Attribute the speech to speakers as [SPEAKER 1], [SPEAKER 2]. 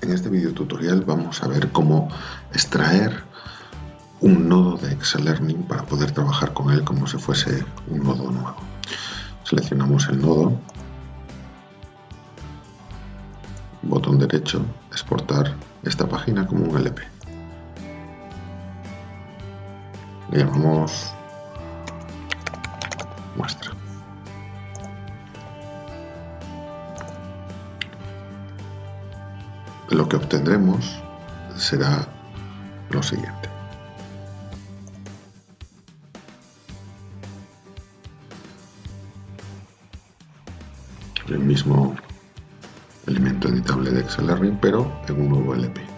[SPEAKER 1] En este video tutorial vamos a ver cómo extraer un nodo de Excel Learning para poder trabajar con él como si fuese un nodo nuevo. Seleccionamos el nodo, botón derecho, exportar esta página como un LP. Le llamamos muestra. Lo que obtendremos será lo siguiente. El mismo elemento editable de Excel pero en un nuevo LP.